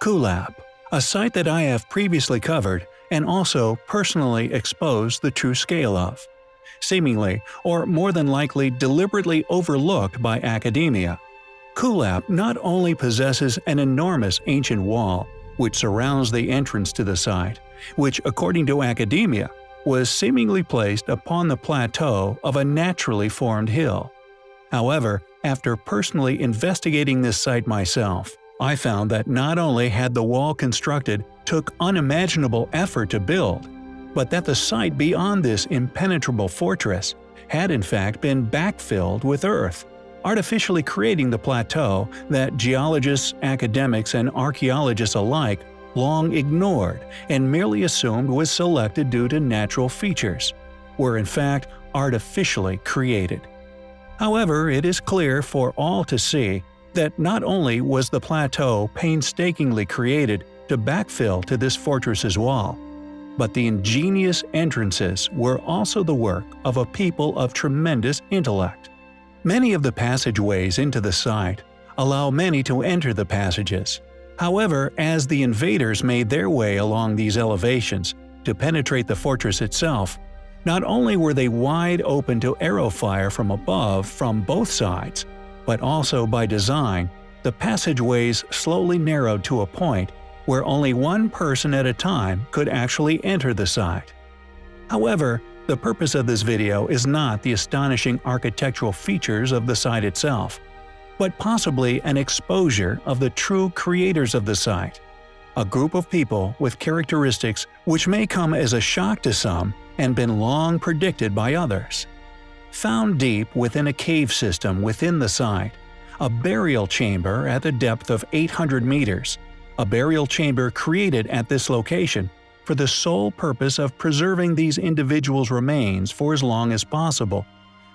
Kuelap, a site that I have previously covered and also personally exposed the true scale of. Seemingly, or more than likely deliberately overlooked by academia, Kuelap not only possesses an enormous ancient wall, which surrounds the entrance to the site, which according to academia, was seemingly placed upon the plateau of a naturally formed hill. However, after personally investigating this site myself, I found that not only had the wall constructed took unimaginable effort to build, but that the site beyond this impenetrable fortress had in fact been backfilled with earth, artificially creating the plateau that geologists, academics, and archaeologists alike long ignored and merely assumed was selected due to natural features, were in fact artificially created. However, it is clear for all to see that not only was the plateau painstakingly created to backfill to this fortress's wall, but the ingenious entrances were also the work of a people of tremendous intellect. Many of the passageways into the site allow many to enter the passages. However, as the invaders made their way along these elevations to penetrate the fortress itself, not only were they wide open to arrow fire from above from both sides, but also by design, the passageways slowly narrowed to a point where only one person at a time could actually enter the site. However, the purpose of this video is not the astonishing architectural features of the site itself, but possibly an exposure of the true creators of the site, a group of people with characteristics which may come as a shock to some and been long predicted by others. Found deep within a cave system within the site, a burial chamber at a depth of 800 meters, a burial chamber created at this location for the sole purpose of preserving these individuals' remains for as long as possible,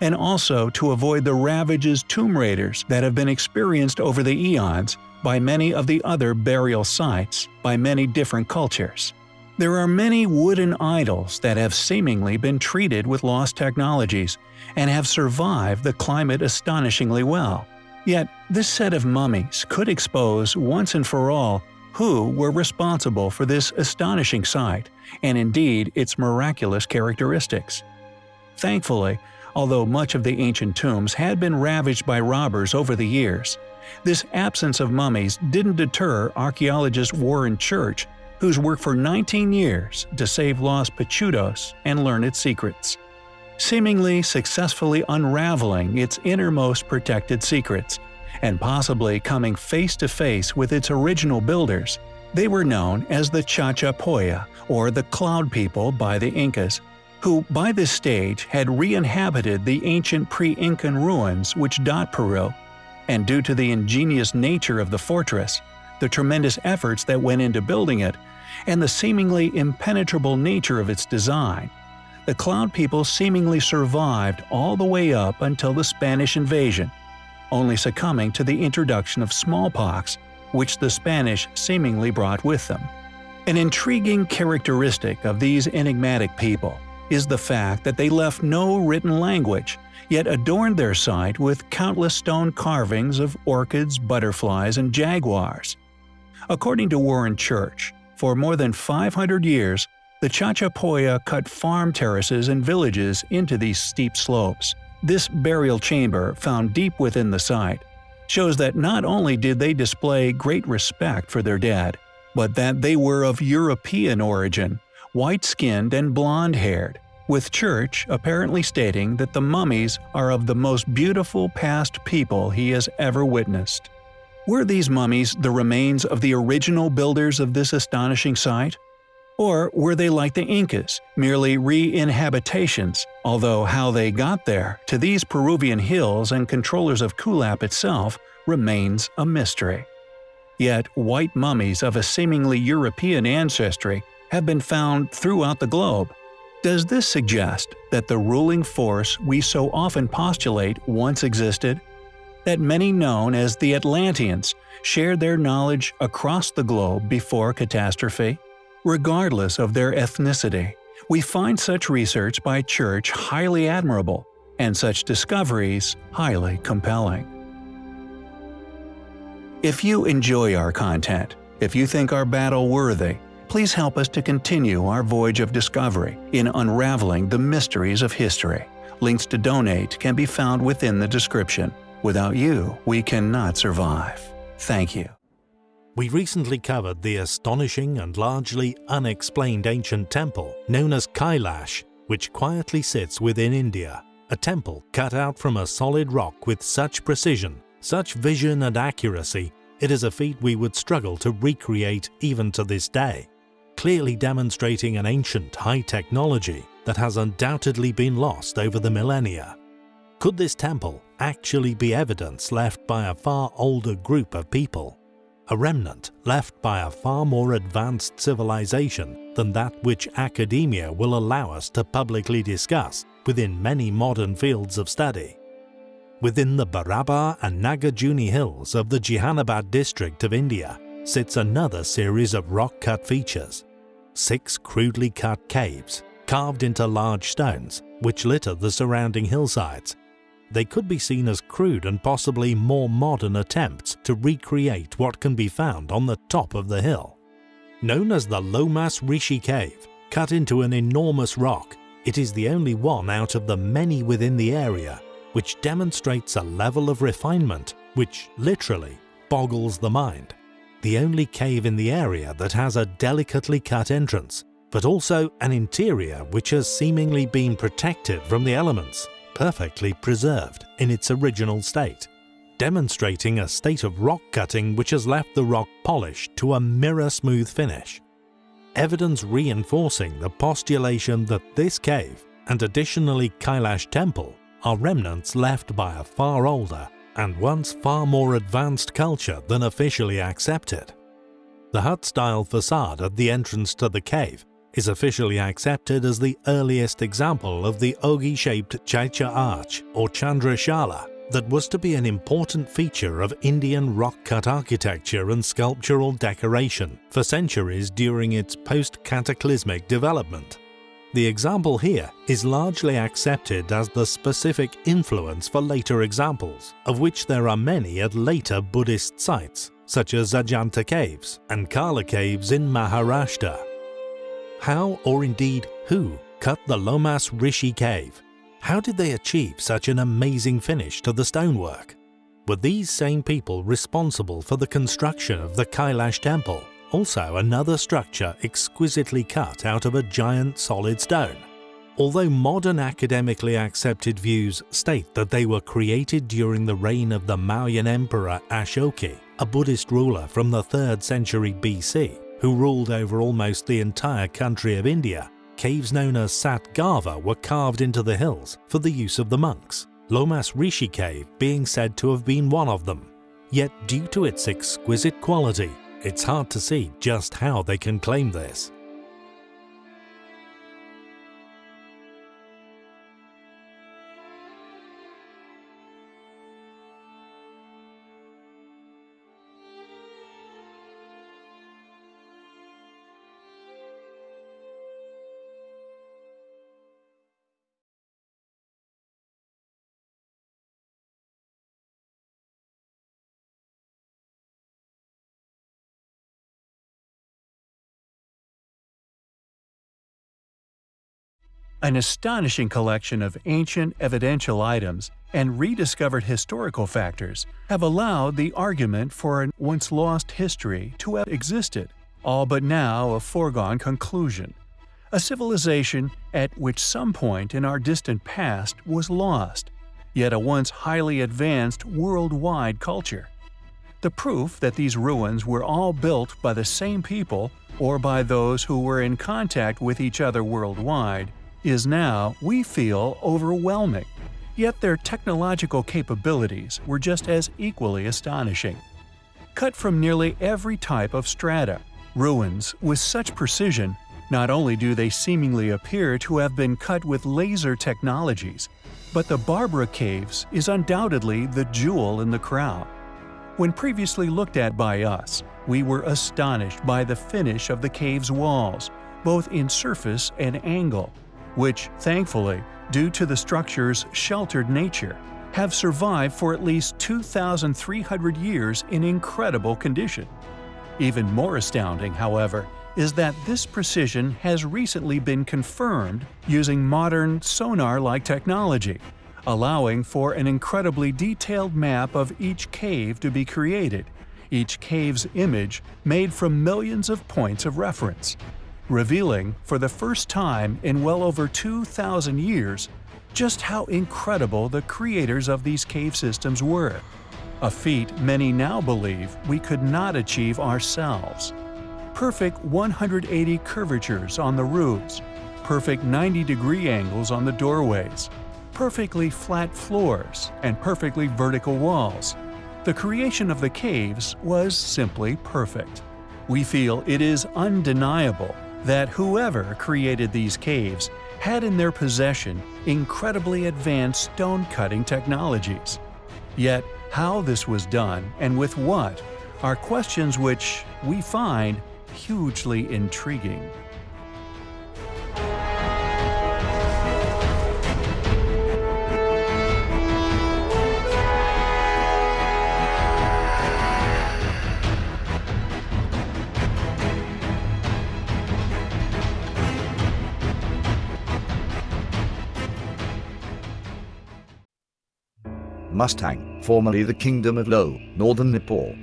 and also to avoid the ravages tomb raiders that have been experienced over the eons by many of the other burial sites by many different cultures. There are many wooden idols that have seemingly been treated with lost technologies and have survived the climate astonishingly well. Yet, this set of mummies could expose once and for all who were responsible for this astonishing sight, and indeed its miraculous characteristics. Thankfully, although much of the ancient tombs had been ravaged by robbers over the years, this absence of mummies didn't deter archaeologist Warren Church who's worked for 19 years to save lost Pachutos and learn its secrets. Seemingly successfully unraveling its innermost protected secrets, and possibly coming face to face with its original builders, they were known as the Chachapoya, or the Cloud People by the Incas, who by this stage had re-inhabited the ancient pre-Incan ruins which dot Peru, and due to the ingenious nature of the fortress, the tremendous efforts that went into building it, and the seemingly impenetrable nature of its design. The Cloud People seemingly survived all the way up until the Spanish invasion, only succumbing to the introduction of smallpox, which the Spanish seemingly brought with them. An intriguing characteristic of these enigmatic people is the fact that they left no written language, yet adorned their site with countless stone carvings of orchids, butterflies, and jaguars. According to Warren Church, for more than 500 years, the Chachapoya cut farm terraces and villages into these steep slopes. This burial chamber, found deep within the site, shows that not only did they display great respect for their dead, but that they were of European origin, white-skinned and blonde-haired, with Church apparently stating that the mummies are of the most beautiful past people he has ever witnessed. Were these mummies the remains of the original builders of this astonishing site? Or were they like the Incas, merely re-inhabitations, although how they got there, to these Peruvian hills and controllers of Kuelap itself, remains a mystery. Yet white mummies of a seemingly European ancestry have been found throughout the globe. Does this suggest that the ruling force we so often postulate once existed that many known as the Atlanteans shared their knowledge across the globe before catastrophe? Regardless of their ethnicity, we find such research by Church highly admirable, and such discoveries highly compelling. If you enjoy our content, If you think our battle worthy, please help us to continue our voyage of discovery in unraveling the mysteries of history. Links to donate can be found within the description. Without you, we cannot survive. Thank you. We recently covered the astonishing and largely unexplained ancient temple known as Kailash, which quietly sits within India. A temple cut out from a solid rock with such precision, such vision and accuracy, it is a feat we would struggle to recreate even to this day, clearly demonstrating an ancient high technology that has undoubtedly been lost over the millennia. Could this temple actually be evidence left by a far older group of people? A remnant left by a far more advanced civilization than that which academia will allow us to publicly discuss within many modern fields of study. Within the Barabar and Nagarjuni hills of the Jehanabad district of India sits another series of rock-cut features. Six crudely cut caves, carved into large stones, which litter the surrounding hillsides. They could be seen as crude and possibly more modern attempts to recreate what can be found on the top of the hill. Known as the Lomas Rishi Cave, cut into an enormous rock, it is the only one out of the many within the area which demonstrates a level of refinement which literally boggles the mind. The only cave in the area that has a delicately cut entrance, but also an interior which has seemingly been protected from the elements, perfectly preserved in its original state, demonstrating a state of rock cutting which has left the rock polished to a mirror-smooth finish. Evidence reinforcing the postulation that this cave, and additionally Kailash Temple, are remnants left by a far older and once far more advanced culture than officially accepted. The hut-style facade at the entrance to the cave is officially accepted as the earliest example of the ogee-shaped Chaitya arch or Chandrashala that was to be an important feature of Indian rock-cut architecture and sculptural decoration for centuries during its post-cataclysmic development. The example here is largely accepted as the specific influence for later examples, of which there are many at later Buddhist sites, such as Ajanta Caves and Karla Caves in Maharashtra. How, or indeed who, cut the Lomas Rishi Cave? How did they achieve such an amazing finish to the stonework? Were these same people responsible for the construction of the Kailash temple? also another structure exquisitely cut out of a giant solid stone. Although modern academically accepted views state that they were created during the reign of the Mauryan Emperor Ashoka, a Buddhist ruler from the 3rd century BC, who ruled over almost the entire country of India, caves known as Satghara were carved into the hills for the use of the monks, Lomas Rishi cave being said to have been one of them. Yet due to its exquisite quality, it's hard to see just how they can claim this. An astonishing collection of ancient evidential items and rediscovered historical factors have allowed the argument for a once lost history to have existed, all but now a foregone conclusion. A civilization at which some point in our distant past was lost, yet a once highly advanced worldwide culture. The proof that these ruins were all built by the same people or by those who were in contact with each other worldwide is now, we feel, overwhelming. Yet their technological capabilities were just as equally astonishing. Cut from nearly every type of strata, ruins with such precision, not only do they seemingly appear to have been cut with laser technologies, but the Barabar Caves is undoubtedly the jewel in the crown. When previously looked at by us, we were astonished by the finish of the cave's walls, both in surface and angle which, thankfully, due to the structure's sheltered nature, have survived for at least 2,300 years in incredible condition. Even more astounding, however, is that this precision has recently been confirmed using modern sonar-like technology, allowing for an incredibly detailed map of each cave to be created, each cave's image made from millions of points of reference, revealing, for the first time in well over 2,000 years, just how incredible the creators of these cave systems were, a feat many now believe we could not achieve ourselves. Perfect 180 curvatures on the roofs, perfect 90 degree angles on the doorways, perfectly flat floors, and perfectly vertical walls. The creation of the caves was simply perfect. We feel it is undeniable that whoever created these caves had in their possession incredibly advanced stone-cutting technologies. Yet, how this was done and with what are questions which we find hugely intriguing. Mustang, formerly the Kingdom of Lo, northern Nepal.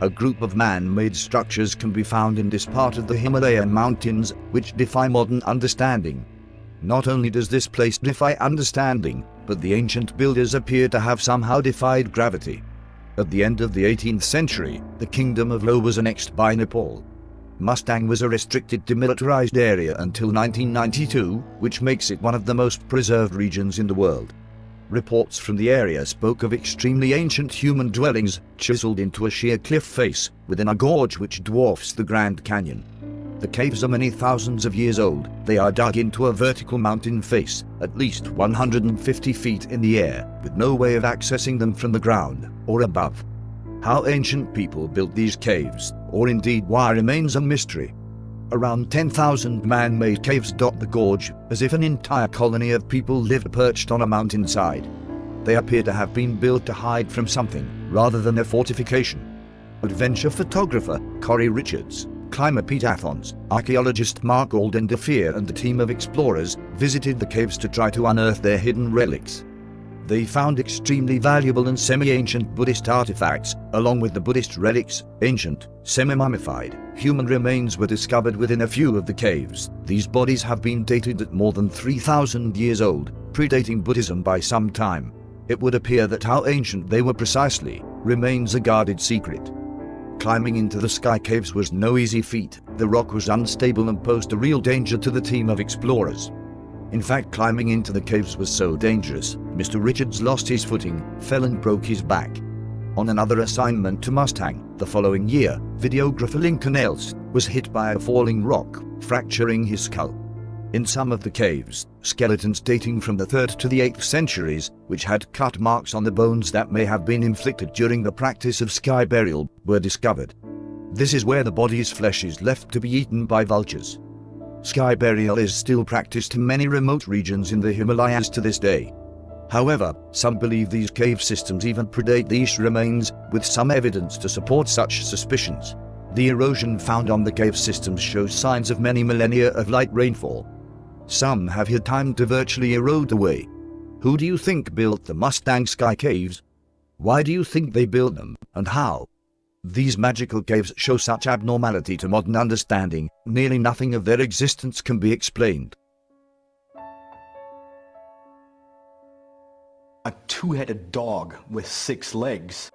A group of man-made structures can be found in this part of the Himalayan mountains, which defy modern understanding. Not only does this place defy understanding, but the ancient builders appear to have somehow defied gravity. At the end of the 18th century, the Kingdom of Lo was annexed by Nepal. Mustang was a restricted demilitarized area until 1992, which makes it one of the most preserved regions in the world. Reports from the area spoke of extremely ancient human dwellings, chiseled into a sheer cliff face, within a gorge which dwarfs the Grand Canyon. The caves are many thousands of years old, they are dug into a vertical mountain face, at least 150 feet in the air, with no way of accessing them from the ground, or above. How ancient people built these caves, or indeed why remains a mystery. Around 10,000 man-made caves dot the gorge, as if an entire colony of people lived perched on a mountainside. They appear to have been built to hide from something, rather than a fortification. Adventure photographer Corey Richards, climber Pete Athans, archaeologist Mark Aldenderfer and a team of explorers visited the caves to try to unearth their hidden relics they found extremely valuable and semi-ancient Buddhist artifacts, along with the Buddhist relics, ancient, semi-mummified, human remains were discovered within a few of the caves. These bodies have been dated at more than 3,000 years old, predating Buddhism by some time. It would appear that how ancient they were precisely remains a guarded secret. Climbing into the sky caves was no easy feat, the rock was unstable and posed a real danger to the team of explorers. In fact, climbing into the caves was so dangerous, Mr. Richards lost his footing, fell and broke his back. On another assignment to Mustang, the following year, videographer Lincoln Else was hit by a falling rock, fracturing his skull. In some of the caves, skeletons dating from the 3rd to the 8th centuries, which had cut marks on the bones that may have been inflicted during the practice of sky burial, were discovered. This is where the body's flesh is left to be eaten by vultures. Sky burial is still practiced in many remote regions in the Himalayas to this day. However, some believe these cave systems even predate these remains, with some evidence to support such suspicions. The erosion found on the cave systems shows signs of many millennia of light rainfall. Some have had time to virtually erode away. Who do you think built the Mustang Sky Caves? Why do you think they built them, and how? These magical caves show such abnormality to modern understanding, nearly nothing of their existence can be explained. A two-headed dog with six legs